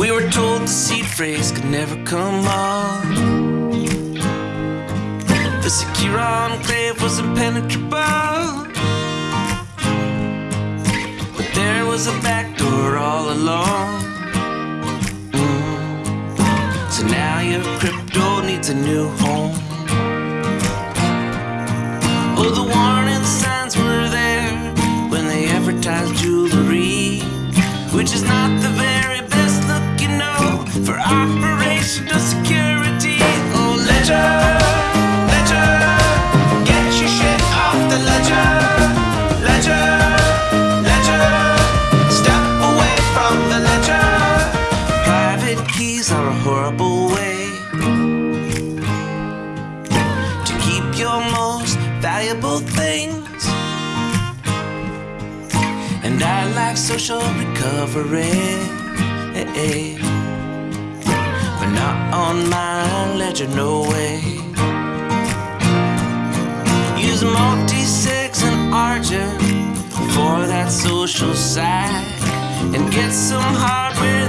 We were told the seed phrase could never come off. The secure enclave was impenetrable. But there was a back door all along. Mm. So now your crypto needs a new home. Oh, the warning Are a horrible way to keep your most valuable things. And I like social recovery, but not on my ledger, no way. Use multisig and argent for that social side, and get some hardware